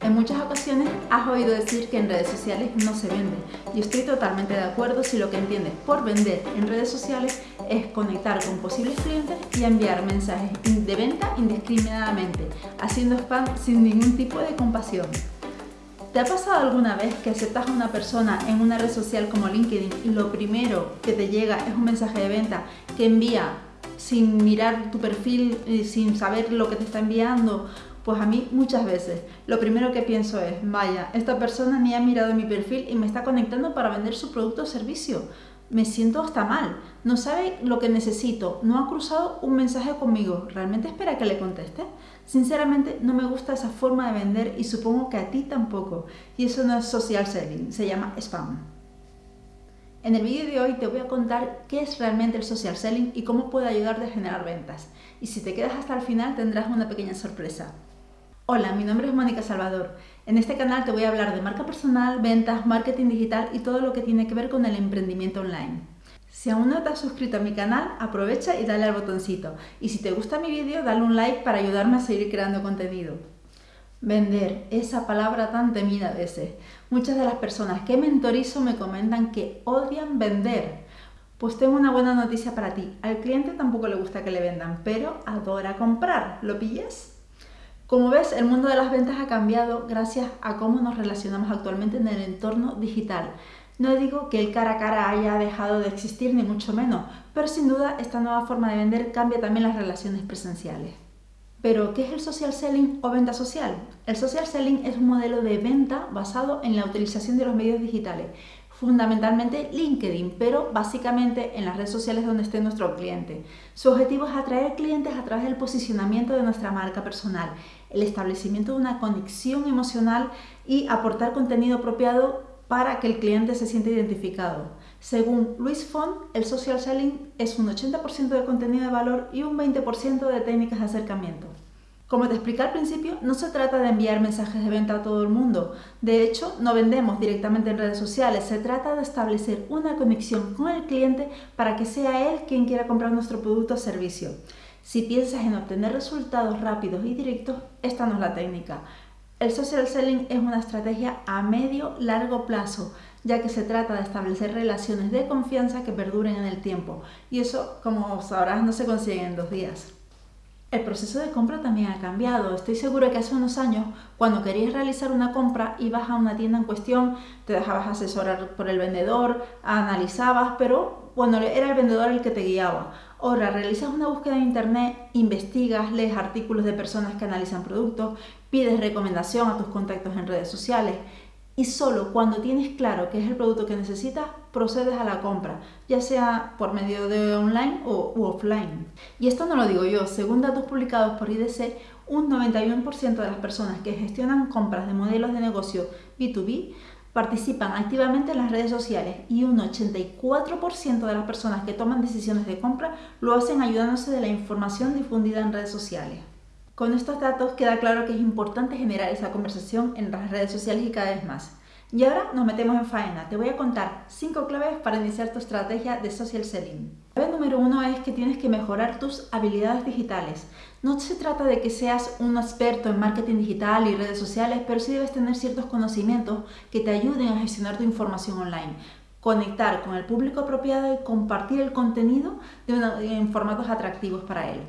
En muchas ocasiones has oído decir que en redes sociales no se vende y estoy totalmente de acuerdo si lo que entiendes por vender en redes sociales es conectar con posibles clientes y enviar mensajes de venta indiscriminadamente, haciendo spam sin ningún tipo de compasión. ¿Te ha pasado alguna vez que aceptas a una persona en una red social como LinkedIn y lo primero que te llega es un mensaje de venta que envía sin mirar tu perfil, sin saber lo que te está enviando pues a mí muchas veces lo primero que pienso es, vaya, esta persona ni ha mirado mi perfil y me está conectando para vender su producto o servicio. Me siento hasta mal, no sabe lo que necesito, no ha cruzado un mensaje conmigo, ¿realmente espera que le conteste? Sinceramente no me gusta esa forma de vender y supongo que a ti tampoco. Y eso no es social selling, se llama spam. En el vídeo de hoy te voy a contar qué es realmente el social selling y cómo puede ayudarte a generar ventas. Y si te quedas hasta el final tendrás una pequeña sorpresa. Hola, mi nombre es Mónica Salvador. En este canal te voy a hablar de marca personal, ventas, marketing digital y todo lo que tiene que ver con el emprendimiento online. Si aún no te has suscrito a mi canal, aprovecha y dale al botoncito. Y si te gusta mi vídeo, dale un like para ayudarme a seguir creando contenido. Vender, esa palabra tan temida a veces. Muchas de las personas que mentorizo me comentan que odian vender. Pues tengo una buena noticia para ti. Al cliente tampoco le gusta que le vendan, pero adora comprar. ¿Lo pillas? Como ves, el mundo de las ventas ha cambiado gracias a cómo nos relacionamos actualmente en el entorno digital. No digo que el cara a cara haya dejado de existir, ni mucho menos, pero sin duda esta nueva forma de vender cambia también las relaciones presenciales. Pero, ¿qué es el social selling o venta social? El social selling es un modelo de venta basado en la utilización de los medios digitales, fundamentalmente LinkedIn, pero básicamente en las redes sociales donde esté nuestro cliente. Su objetivo es atraer clientes a través del posicionamiento de nuestra marca personal, el establecimiento de una conexión emocional y aportar contenido apropiado para que el cliente se sienta identificado. Según Luis Font, el social selling es un 80% de contenido de valor y un 20% de técnicas de acercamiento. Como te expliqué al principio, no se trata de enviar mensajes de venta a todo el mundo. De hecho, no vendemos directamente en redes sociales. Se trata de establecer una conexión con el cliente para que sea él quien quiera comprar nuestro producto o servicio. Si piensas en obtener resultados rápidos y directos, esta no es la técnica. El social selling es una estrategia a medio largo plazo, ya que se trata de establecer relaciones de confianza que perduren en el tiempo. Y eso, como sabrás, no se consigue en dos días. El proceso de compra también ha cambiado. Estoy seguro que hace unos años, cuando querías realizar una compra, ibas a una tienda en cuestión, te dejabas asesorar por el vendedor, analizabas, pero bueno, era el vendedor el que te guiaba. Ahora realizas una búsqueda en internet, investigas, lees artículos de personas que analizan productos, pides recomendación a tus contactos en redes sociales y solo cuando tienes claro qué es el producto que necesitas, procedes a la compra, ya sea por medio de online o offline. Y esto no lo digo yo, según datos publicados por IDC, un 91% de las personas que gestionan compras de modelos de negocio B2B participan activamente en las redes sociales y un 84% de las personas que toman decisiones de compra lo hacen ayudándose de la información difundida en redes sociales. Con estos datos queda claro que es importante generar esa conversación en las redes sociales y cada vez más. Y ahora nos metemos en faena. Te voy a contar 5 claves para iniciar tu estrategia de social selling. La clave número uno es que tienes que mejorar tus habilidades digitales. No se trata de que seas un experto en marketing digital y redes sociales, pero sí debes tener ciertos conocimientos que te ayuden a gestionar tu información online conectar con el público apropiado y compartir el contenido en formatos atractivos para él.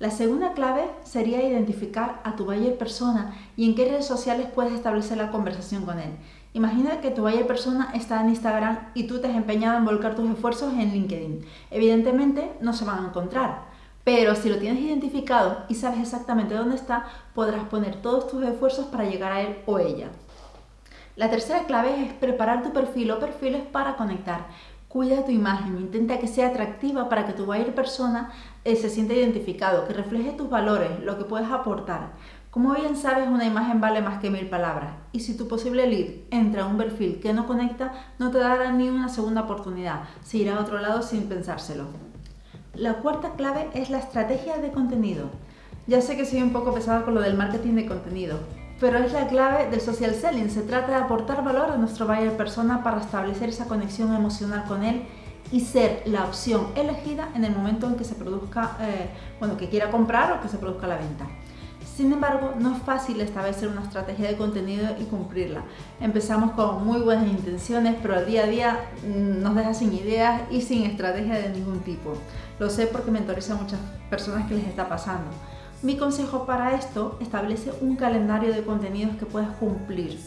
La segunda clave sería identificar a tu buyer persona y en qué redes sociales puedes establecer la conversación con él. Imagina que tu buyer persona está en Instagram y tú te has empeñado en volcar tus esfuerzos en LinkedIn. Evidentemente no se van a encontrar, pero si lo tienes identificado y sabes exactamente dónde está, podrás poner todos tus esfuerzos para llegar a él o ella. La tercera clave es preparar tu perfil o perfiles para conectar. Cuida tu imagen, intenta que sea atractiva para que tu buyer persona eh, se sienta identificado, que refleje tus valores, lo que puedes aportar. Como bien sabes, una imagen vale más que mil palabras y si tu posible lead entra a un perfil que no conecta, no te dará ni una segunda oportunidad, se irá a otro lado sin pensárselo. La cuarta clave es la estrategia de contenido. Ya sé que soy un poco pesada con lo del marketing de contenido, pero es la clave del social selling. Se trata de aportar valor a nuestro buyer persona para establecer esa conexión emocional con él y ser la opción elegida en el momento en que se produzca, eh, bueno, que quiera comprar o que se produzca la venta. Sin embargo, no es fácil establecer una estrategia de contenido y cumplirla. Empezamos con muy buenas intenciones, pero al día a día mm, nos deja sin ideas y sin estrategia de ningún tipo. Lo sé porque mentorizo a muchas personas que les está pasando. Mi consejo para esto, establece un calendario de contenidos que puedas cumplir.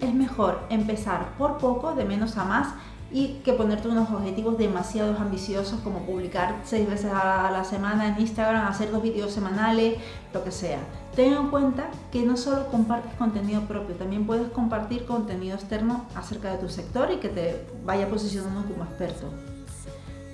Es mejor empezar por poco, de menos a más, y que ponerte unos objetivos demasiado ambiciosos como publicar seis veces a la semana en Instagram, hacer dos vídeos semanales, lo que sea. Ten en cuenta que no solo compartes contenido propio, también puedes compartir contenido externo acerca de tu sector y que te vaya posicionando como experto.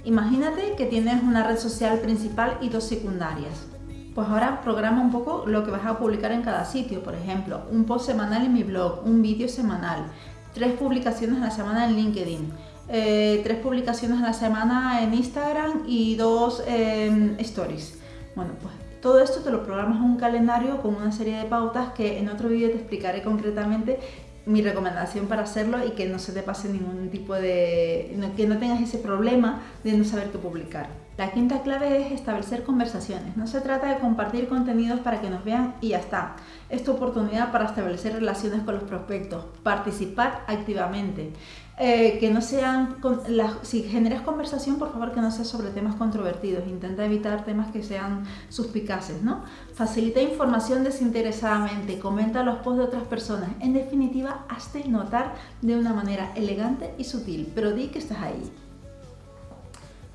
Imagínate que tienes una red social principal y dos secundarias. Pues ahora programa un poco lo que vas a publicar en cada sitio, por ejemplo, un post semanal en mi blog, un vídeo semanal, tres publicaciones a la semana en LinkedIn, eh, tres publicaciones a la semana en Instagram y dos stories. Bueno, pues todo esto te lo programas en un calendario con una serie de pautas que en otro vídeo te explicaré concretamente mi recomendación para hacerlo y que no se te pase ningún tipo de... que no tengas ese problema de no saber qué publicar. La quinta clave es establecer conversaciones. No se trata de compartir contenidos para que nos vean y ya está. Es tu oportunidad para establecer relaciones con los prospectos, participar activamente. Eh, que no sean, si generas conversación, por favor que no sea sobre temas controvertidos, intenta evitar temas que sean suspicaces, ¿no? Facilita información desinteresadamente, comenta los posts de otras personas, en definitiva, hazte notar de una manera elegante y sutil, pero di que estás ahí.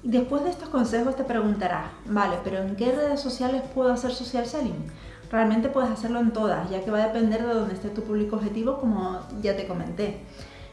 Después de estos consejos te preguntarás, vale, pero ¿en qué redes sociales puedo hacer social selling? Realmente puedes hacerlo en todas, ya que va a depender de dónde esté tu público objetivo, como ya te comenté.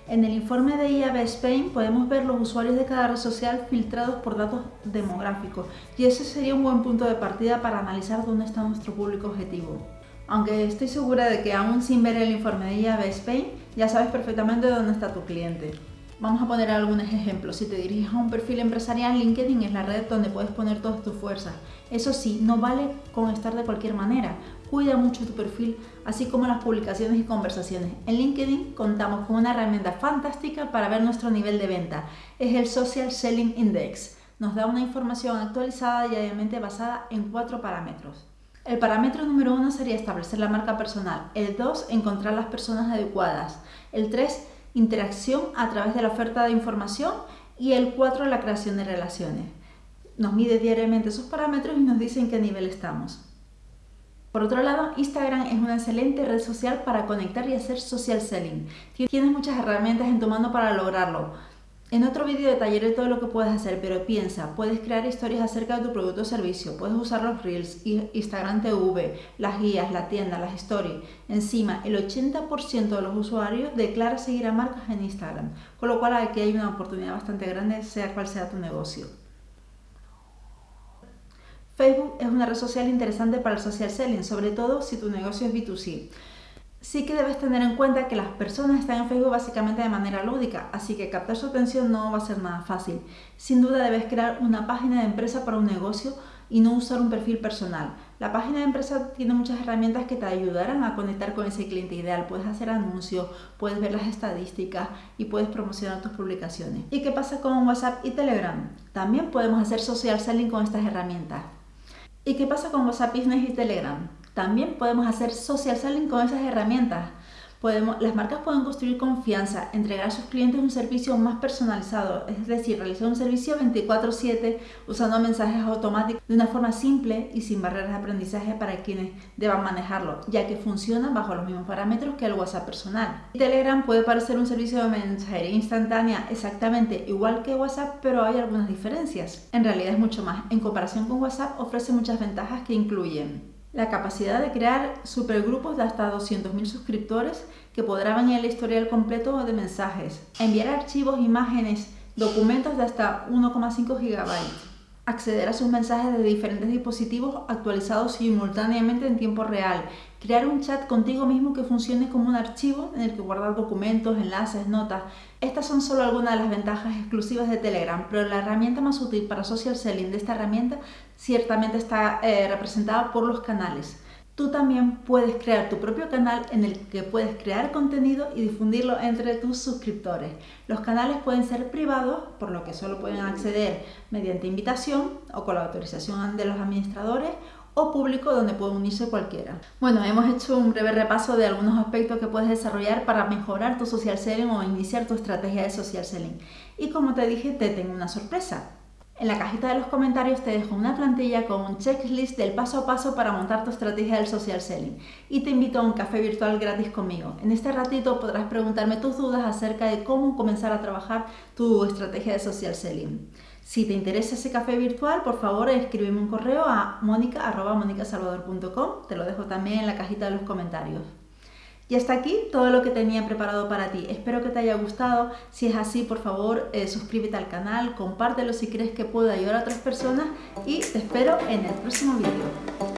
En el informe de IAB Spain podemos ver los usuarios de cada red social filtrados por datos demográficos y ese sería un buen punto de partida para analizar dónde está nuestro público objetivo. Aunque estoy segura de que aún sin ver el informe de IAB Spain ya sabes perfectamente dónde está tu cliente. Vamos a poner algunos ejemplos. Si te diriges a un perfil empresarial, LinkedIn es la red donde puedes poner todas tus fuerzas. Eso sí, no vale con estar de cualquier manera. Cuida mucho tu perfil, así como las publicaciones y conversaciones. En LinkedIn contamos con una herramienta fantástica para ver nuestro nivel de venta. Es el Social Selling Index. Nos da una información actualizada diariamente basada en cuatro parámetros. El parámetro número uno sería establecer la marca personal. El 2, encontrar las personas adecuadas. El 3, interacción a través de la oferta de información. Y el 4, la creación de relaciones. Nos mide diariamente esos parámetros y nos dice en qué nivel estamos. Por otro lado, Instagram es una excelente red social para conectar y hacer social selling. Tienes muchas herramientas en tu mano para lograrlo. En otro vídeo detallaré todo lo que puedes hacer, pero piensa, puedes crear historias acerca de tu producto o servicio, puedes usar los Reels, Instagram TV, las guías, la tienda, las stories. Encima, el 80% de los usuarios declara seguir a marcas en Instagram, con lo cual aquí hay una oportunidad bastante grande, sea cual sea tu negocio. Facebook es una red social interesante para el social selling, sobre todo si tu negocio es B2C. Sí que debes tener en cuenta que las personas están en Facebook básicamente de manera lúdica, así que captar su atención no va a ser nada fácil. Sin duda debes crear una página de empresa para un negocio y no usar un perfil personal. La página de empresa tiene muchas herramientas que te ayudarán a conectar con ese cliente ideal. Puedes hacer anuncios, puedes ver las estadísticas y puedes promocionar tus publicaciones. ¿Y qué pasa con WhatsApp y Telegram? También podemos hacer social selling con estas herramientas. ¿Y qué pasa con WhatsApp Business y Telegram? También podemos hacer social selling con esas herramientas. Podemos, las marcas pueden construir confianza, entregar a sus clientes un servicio más personalizado, es decir, realizar un servicio 24/7 usando mensajes automáticos de una forma simple y sin barreras de aprendizaje para quienes deban manejarlo, ya que funciona bajo los mismos parámetros que el WhatsApp personal. Telegram puede parecer un servicio de mensajería instantánea exactamente igual que WhatsApp, pero hay algunas diferencias. En realidad es mucho más. En comparación con WhatsApp ofrece muchas ventajas que incluyen la capacidad de crear supergrupos de hasta 200.000 suscriptores que podrán ver el historial completo de mensajes, enviar archivos, imágenes, documentos de hasta 1,5 GB, acceder a sus mensajes de diferentes dispositivos actualizados simultáneamente en tiempo real, crear un chat contigo mismo que funcione como un archivo en el que guardar documentos, enlaces, notas. Estas son solo algunas de las ventajas exclusivas de Telegram, pero la herramienta más útil para social selling de esta herramienta ciertamente está eh, representada por los canales. Tú también puedes crear tu propio canal en el que puedes crear contenido y difundirlo entre tus suscriptores. Los canales pueden ser privados, por lo que solo pueden acceder mediante invitación o con la autorización de los administradores, o público donde puede unirse cualquiera. Bueno, hemos hecho un breve repaso de algunos aspectos que puedes desarrollar para mejorar tu social selling o iniciar tu estrategia de social selling. Y como te dije, te tengo una sorpresa. En la cajita de los comentarios te dejo una plantilla con un checklist del paso a paso para montar tu estrategia del social selling y te invito a un café virtual gratis conmigo. En este ratito podrás preguntarme tus dudas acerca de cómo comenzar a trabajar tu estrategia de social selling. Si te interesa ese café virtual, por favor escríbeme un correo a monica.monicasalvador.com, te lo dejo también en la cajita de los comentarios. Y hasta aquí todo lo que tenía preparado para ti. Espero que te haya gustado. Si es así, por favor, eh, suscríbete al canal, compártelo si crees que puede ayudar a otras personas y te espero en el próximo vídeo.